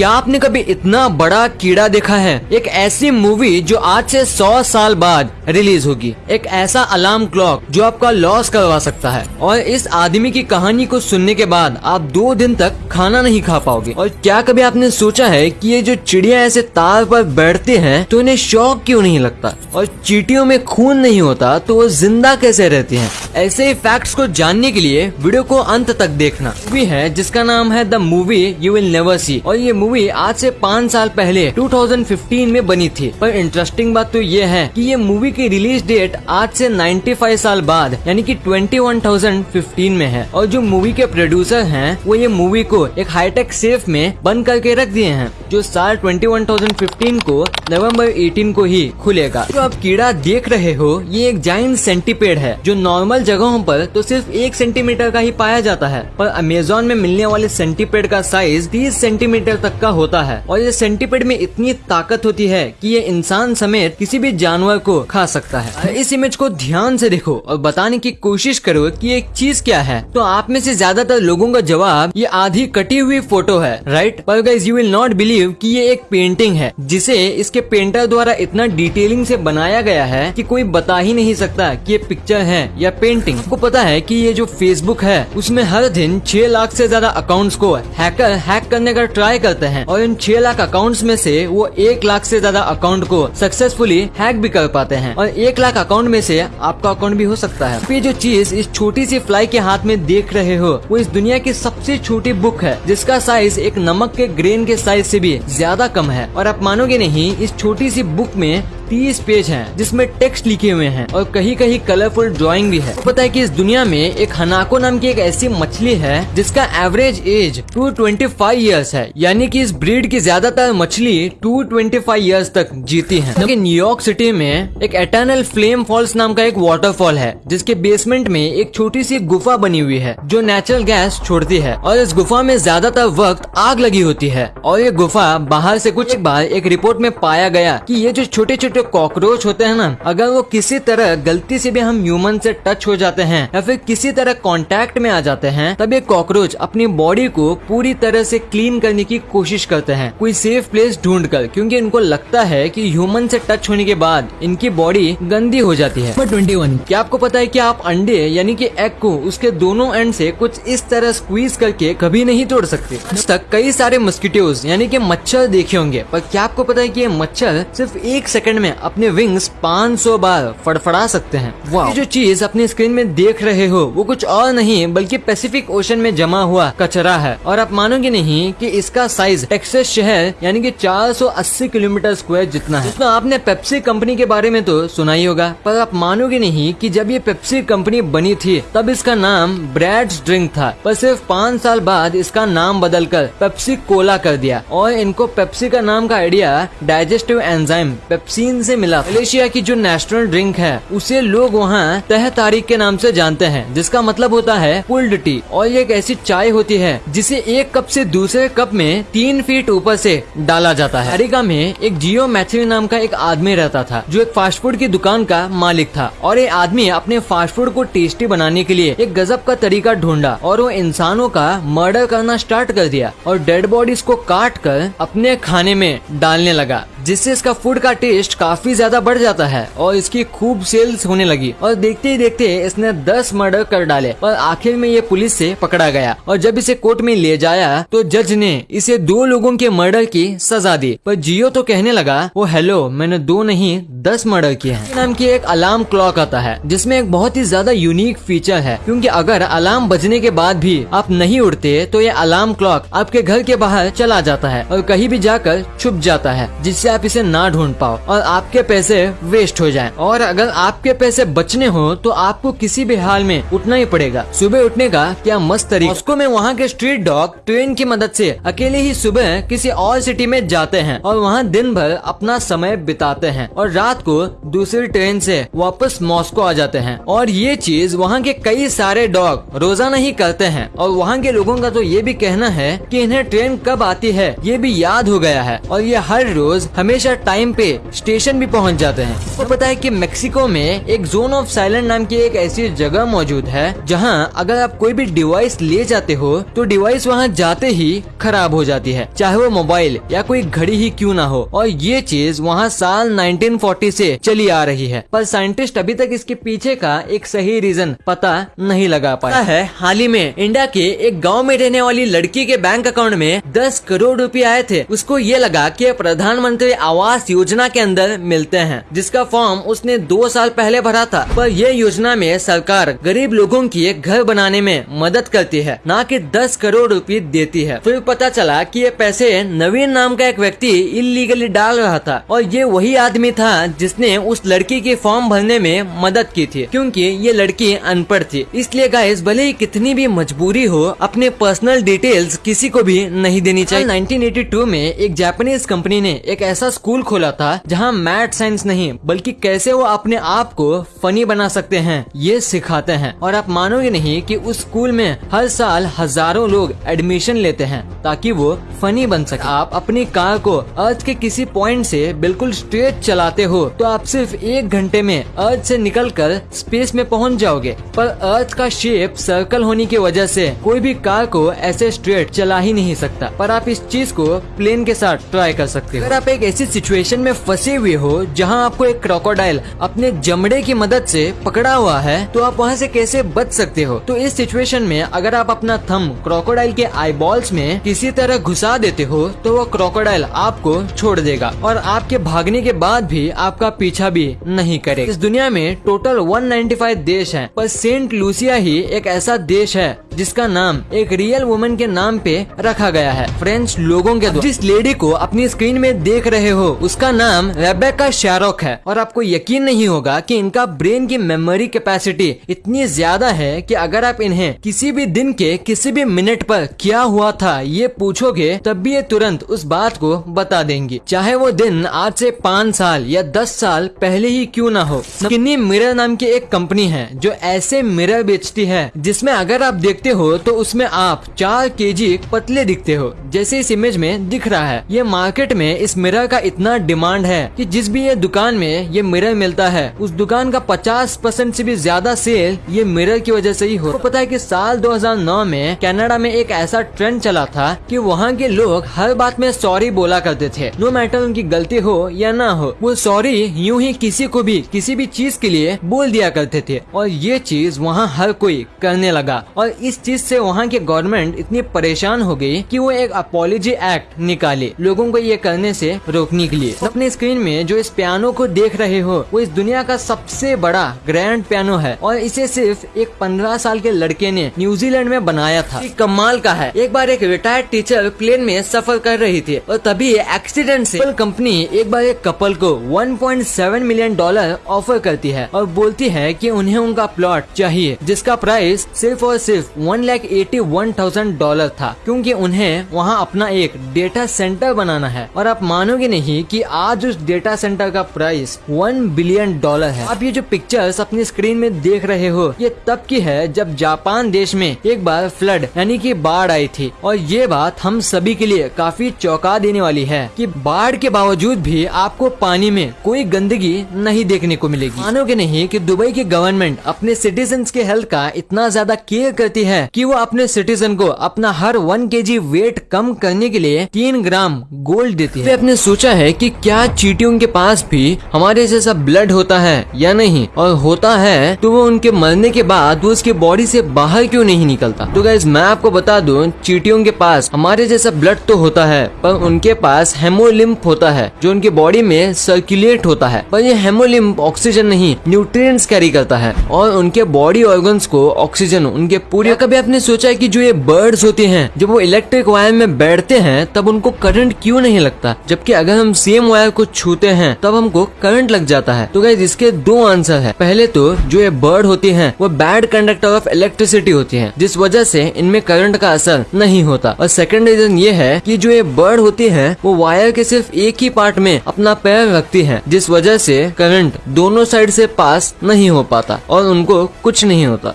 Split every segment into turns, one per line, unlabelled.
क्या आपने कभी इतना बड़ा कीड़ा देखा है? एक ऐसी मूवी जो आज से सौ साल बाद रिलीज़ होगी। एक ऐसा अलार्म क्लॉक जो आपका लॉस करवा सकता है। और इस आदमी की कहानी को सुनने के बाद आप दो दिन तक खाना नहीं खा पाओगे। और क्या कभी आपने सोचा है कि ये जो चिड़िया ऐसे तार पर बैठते हैं तो इन्हें शौक क्यों नहीं लगता? और चीटियों में खून नहीं होता तो वो ज़िंदा कैसे रहती हैं? ऐसे फैक्ट्स को जानने के लिए वीडियो को अंत तक देखना। मूवी है जिसका नाम है the movie you will never see और ये मूवी आज से पाँच साल पहले 2015 में बनी थी। पर इंटरेस्टिंग बात तो ये है कि ये मूवी की रिलीज़ डेट आज से 95 साल बाद यानी कि 21,015 में है। और जो मूवी के प्रोड्यूसर हैं वो ये मूवी को एक हाईटेक सेफ़ में बंद करके रख दिए हैं जो साल 21,015 को नवंबर 18 को ही खुलेगा। जो आप कीड़ा देख रहे हो ये एक जाइन सेंटीपेड है जो नॉर्मल जगहों पर तो सिर्फ़ एक सेंटीमीटर का ही पाया जाता है, पर अमेजोन में मिलने वाले सेंटीपेड का साइज़ 30 सेंटीमीटर तक का होता है और ये सेंटीपेड में इतनी ताकत होती है कि ये इंसान समेत किसी भी जानवर को खा सकता है। इस इमेज को ध्यान से देखो और बताने की कोशिश करो कि एक चीज़ क्या है। तो आप में से ज़्यादातर लोगों का जवाब ये आधी कटी हुई फ़ोटो है राइट पर guys you will not believe कि ये एक पेंटिंग है, जिसे इसके पेंटर द्वारा इतना डिटेलिंग से बनाया गया है कि कोई बता ही नहीं सकता कि ये पिक्चर है या पेंटिंग आपको पता है कि ये जो फेसबुक है, उसमें हर दिन छह लाख से ज़्यादा अकाउंट्स को हैकर हैक करने का ट्राई करते हैं और इन छह लाख अकाउंट्स में से वो एक लाख से ज़्यादा अकाउंट को सक्सेसफुली हैक भी कर पाते हैं और एक लाख अकाउंट में से आपका अकाउंट भी हो सकता है। ये जो चीज़ इस छोटी सी फ्लाई के हाथ में देख रहे हो, वो इस दुनिया की सबसे छोटी बुक है, जिसका साइज़ एक नमक के ग्रेन के साइज़ से भी ज़्यादा कम है। और आप मानोगे नहीं, इस छोटी सी बुक में तीस पेज हैं, जिसमें टेक्स्ट लिखे हुए हैं और कहीं कहीं कलरफुल ड्राइंग भी है। पता है कि इस दुनिया में एक हनाको नाम की एक ऐसी मछली है, जिसका एवरेज एज 225 इयर्स है। यानी कि इस ब्रीड की ज़्यादातर मछली 225 इयर्स तक जीती है। जबकि न्यूयॉर्क सिटी में एक एटर्नल फ्लेम फॉल्स नाम का एक वाटरफॉल है, जिसके बेसमेंट में एक छोटी सी गुफा बनी हुई है, जो नेचुरल गैस छोड़ती है। और इस गुफा में ज़्यादातर वक्त आग लगी होती है। और ये गुफा बाहर से कुछ बार एक रिपोर्ट में पाया गया कि ये जो छोटे छोटे जो कॉकरोच होते हैं ना अगर वो किसी तरह गलती से भी हम ह्यूमन से टच हो जाते हैं या फिर किसी तरह कांटेक्ट में आ जाते हैं तब ये कॉकरोच अपनी बॉडी को पूरी तरह से क्लीन करने की कोशिश करते हैं। कोई सेफ़ प्लेस ढूंढ कर क्योंकि इनको लगता है कि ह्यूमन से टच होने के बाद इनकी बॉडी गंदी हो जाती है। ट्वेंटी वन क्या आपको पता है कि आप अंडे यानी कि एग को उसके दोनों एंड से कुछ इस तरह स्क्वीज करके कभी नहीं तोड़ सकते? तक कई सारे मस्किटोज यानी कि मच्छर देखे होंगे पर क्या आपको पता है कि ये मच्छर सिर्फ़ एक सेकंड में अपने विंग्स 500 बार फड़फड़ा सकते हैं। ये जो चीज़ अपनी स्क्रीन में देख रहे हो वो कुछ और नहीं बल्कि पैसिफिक ओशन में जमा हुआ कचरा है। और आप मानोगे नहीं कि इसका साइज़ टेक्सास शहर यानी कि 480 किलोमीटर स्क्वायर जितना है। तो आपने पेप्सी कंपनी के बारे में तो सुना ही होगा पर आप मानोगे नहीं कि जब ये पेप्सी कंपनी बनी थी तब इसका नाम ब्रैड्स ड्रिंक था। पर सिर्फ़ पाँच साल बाद इसका नाम बदल कर पेप्सी कोला कर दिया। और इनको पेप्सी का नाम का आइडिया डाइजेस्टिव एंजाइम पेप्सिन से मिला। मलेशिया की जो नेशनल ड्रिंक है, उसे लोग वहाँ तह तारीख के नाम से जानते हैं, जिसका मतलब होता है पुल्ड टी और ये एक ऐसी चाय होती है, जिसे एक कप से दूसरे कप में तीन फीट ऊपर से डाला जाता है। अरिका में एक जियो मैथ्यू नाम का एक आदमी रहता था, जो एक फास्ट फ़ूड की दुकान का मालिक था। और ये आदमी अपने फास्ट फ़ूड को टेस्टी बनाने के लिए एक गजब का तरीका ढूंढा और वो इंसानों का मर्डर करना स्टार्ट कर दिया और डेड बॉडीज को काट कर अपने खाने में डालने लगा। जिससे इसका फ़ूड का टेस्ट काफ़ी ज़्यादा बढ़ जाता है और इसकी खूब सेल्स होने लगी। और देखते ही देखते इसने दस मर्डर कर डाले और आखिर में ये पुलिस से पकड़ा गया। और जब इसे कोर्ट में ले जाया तो जज ने इसे दो लोगों के मर्डर की सजा दी। पर जियो तो कहने लगा वो हेलो मैंने दो नहीं, दस मर्डर किए हैं। नाम की एक अलार्म क्लॉक आता है, जिसमें एक बहुत ही ज़्यादा यूनिक फीचर है। क्योंकि अगर अलार्म बजने के बाद भी आप नहीं उठते तो ये अलार्म क्लॉक आपके घर के बाहर चला जाता है और कहीं भी जाकर छुप जाता है, जिससे आप इसे ना ढूंढ पाओ और आपके पैसे वेस्ट हो जाएँ। और अगर आपके पैसे बचने हो तो आपको किसी भी हाल में उठना ही पड़ेगा। सुबह उठने का क्या मस्त तरीका। उसको में वहाँ के स्ट्रीट डॉग ट्रेन की मदद से अकेले ही सुबह किसी और सिटी में जाते हैं और वहाँ दिन भर अपना समय बिताते हैं और रात को दूसरी ट्रेन से वापस मॉस्को आ जाते हैं। और ये चीज़ वहाँ के कई सारे डॉग रोज़ाना ही करते हैं। और वहाँ के लोगों का तो ये भी कहना है कि इन्हें ट्रेन कब आती है, ये भी याद हो गया है। और ये हर रोज हमेशा टाइम पे स्टेशन भी पहुँच जाते हैं। तो पता है कि मेक्सिको में एक जोन ऑफ़ साइलेंट नाम की एक ऐसी जगह मौजूद है, जहाँ अगर आप कोई भी डिवाइस ले जाते हो तो डिवाइस वहाँ जाते ही खराब हो जाती है, चाहे वो मोबाइल या कोई घड़ी ही क्यों ना हो। और ये चीज़ वहाँ साल 1940 से चली आ रही है। पर साइंटिस्ट अभी तक इसके पीछे का एक सही रीजन पता नहीं लगा पाया है, हाल ही में इंडिया के एक गाँव में रहने वाली लड़की के बैंक अकाउंट में 10 करोड़ रुपए आए थे। उसको ये लगा कि प्रधानमंत्री आवास योजना के अंदर मिलते हैं, जिसका फॉर्म उसने दो साल पहले भरा था। पर यह योजना में सरकार गरीब लोगों की एक घर बनाने में मदद करती है, न कि दस करोड़ रूपए देती है। फिर पता चला कि ये पैसे नवीन नाम का एक व्यक्ति इलीगली डाल रहा था, और ये वही आदमी था जिसने उस लड़की के फॉर्म भरने में मदद की थी, क्योंकि ये लड़की अनपढ़ थी। इसलिए गाइस भले ही कितनी भी मजबूरी हो, अपने पर्सनल डिटेल्स किसी को भी नहीं देनी चाहिए। 1982 में एक जापानीज कंपनी ने एक ऐसा स्कूल खोला था जहाँ मैथ, साइंस नहीं, बल्कि कैसे वो अपने आप को फनी बना सकते हैं, ये सिखाते हैं। और आप मानोगे नहीं कि उस स्कूल में हर साल हज़ारों लोग एडमिशन लेते हैं ताकि वो फनी बन सके। आप अपनी कार को अर्थ के किसी पॉइंट से बिल्कुल स्ट्रेट चलाते हो तो आप सिर्फ़ एक घंटे में अर्थ से निकलकर स्पेस में पहुँच जाओगे। पर अर्थ का शेप सर्कल होने की वजह से कोई भी कार को ऐसे स्ट्रेट चला ही नहीं सकता। पर आप इस चीज़ को प्लेन के साथ ट्राई कर सकते हो। अगर आप एक ऐसी सिचुएशन में फंसे हुए हो जहाँ आपको एक क्रोकोडाइल अपने जमड़े की मदद से पकड़ा हुआ है तो आप वहाँ से कैसे बच सकते हो? तो इस सिचुएशन में अगर आप अपना थम क्रोकोडाइल के आईबॉल्स में किसी तरह घुसा देते हो तो वो क्रोकोडाइल आपको छोड़ देगा और आपके भागने के बाद भी आपका पीछा भी नहीं करेगा। इस दुनिया में टोटल 195 देश हैं, पर सेंट लूसिया ही एक ऐसा देश है जिसका नाम, एक रियल वुमन के नाम पे रखा गया है। फ्रेंच लोगों के जिस लेडी को अपनी स्क्रीन में देख रहे हो, उसका नाम रेबेका शारोक है। और आपको यकीन नहीं होगा कि इनका ब्रेन की मेमोरी कैपेसिटी इतनी ज़्यादा है कि अगर आप इन्हें किसी भी दिन के किसी भी मिनट पर क्या हुआ था, ये पूछोगे, तब भी ये तुरंत उस बात को बता देंगी। चाहे वो दिन आज से पाँच साल या दस साल पहले ही क्यों ना हो। किन्नी मिरर नाम की एक कंपनी है, जो ऐसे मिरर बेचती है, जिसमें अगर आप देखते हो तो उसमें आप चार केजी पतले दिखते हो, जैसे इस इमेज में दिख रहा है। ये मार्केट में इस मिरर का इतना डिमांड है कि जिस भी ये दुकान में ये मिरर मिलता है, उस दुकान का 50 परसेंट ऐसी भी ज़्यादा सेल ये मिरर की वजह से ही हो तो पता है कि साल 2009 में कनाडा में एक ऐसा ट्रेंड चला था कि वहाँ के लोग हर बात में सॉरी बोला करते थे। नो मैटर उनकी गलती हो या ना हो, वो सॉरी यूँ ही किसी को भी, किसी भी चीज़ के लिए बोल दिया करते थे। और ये चीज़ वहाँ हर कोई करने लगा। और इस चीज़ से वहाँ की गवर्नमेंट इतनी परेशान हो गई कि वो एक अपॉलोजी एक्ट निकाले लोगों को ये करने से रोकने के लिए। अपने स्क्रीन में जो इस पियानो को देख रहे हो, वो इस दुनिया का सबसे बड़ा ग्रैंड पियानो है और इसे सिर्फ़ एक पंद्रह साल के लड़के ने न्यूजीलैंड में बनाया था। कमाल का है। एक बार एक रिटायर्ड टीचर प्लेन में सफ़र कर रही थी और तभी एक्सीडेंट से कंपनी एक बार एक कपल को 1.7 मिलियन डॉलर ऑफ़र करती है और बोलती है कि उन्हें उनका प्लॉट चाहिए, जिसका प्राइस सिर्फ़ और सिर्फ़ one lakh eighty one thousand dollar था, क्योंकि उन्हें वहाँ अपना एक डेटा सेंटर बनाना है। और आप मानोगे नहीं कि आज उस डेटा सेंटर का प्राइस वन बिलियन डॉलर है। आप ये जो पिक्चर्स अपनी स्क्रीन में देख रहे हो, ये तब की है जब जापान देश में एक बार फ्लड यानी कि बाढ़ आई थी। और ये बात हम सभी के लिए काफ़ी चौंका देने वाली है कि बाढ़ के बावजूद भी आपको पानी में कोई गंदगी नहीं देखने को मिलेगी। मानोगे नहीं कि दुबई की गवर्नमेंट अपने सिटीजन के हेल्थ का इतना ज़्यादा केयर करती है कि वो अपने सिटीजन को अपना हर वन के वेट कम करने के लिए तीन ग्राम गोल्ड देती है। आपने सोचा है कि क्या चीटियों के पास भी हमारे जैसा ब्लड होता है या नहीं? और होता है तो वो उनके मरने के बाद वो उसके बॉडी से बाहर क्यों नहीं निकलता? तो गाइज़ मैं आपको बता दूँ, चीटियों के पास हमारे जैसा ब्लड तो होता है, पर उनके पास हेमोलिम्प होता है, जो उनके बॉडी में सर्कुलेट होता है। पर ये हेमोलिम्प ऑक्सीजन नहीं न्यूट्रिएंट्स कैरी करता है, और उनके बॉडी ऑर्गन्स को ऑक्सीजन उनके पूरे कभी आपने सोचा है कि जो ये बर्ड्स होते हैं, जब वो इलेक्ट्रिक वायर में बैठते हैं, तब उनको करंट क्यों नहीं लगता? जबकि अगर हम सेम वायर को छूते हैं, तब हमको करंट लग जाता है। तो गाइज़ इसके दो आंसर है। पहले तो जो ये बर्ड होती हैं, वो बैड कंडक्टर ऑफ़ इलेक्ट्रिसिटी होती हैं, जिस वजह से इनमें करंट का असर नहीं होता। और सेकेंड रीजन ये है की जो ये बर्ड होती है, वो वायर के सिर्फ़ एक ही पार्ट में अपना पैर रखती है, जिस वजह से करंट दोनों साइड से पास नहीं हो पाता, और उनको कुछ नहीं होता।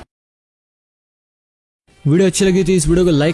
वीडियो अच्छी लगी तो इस वीडियो को लाइक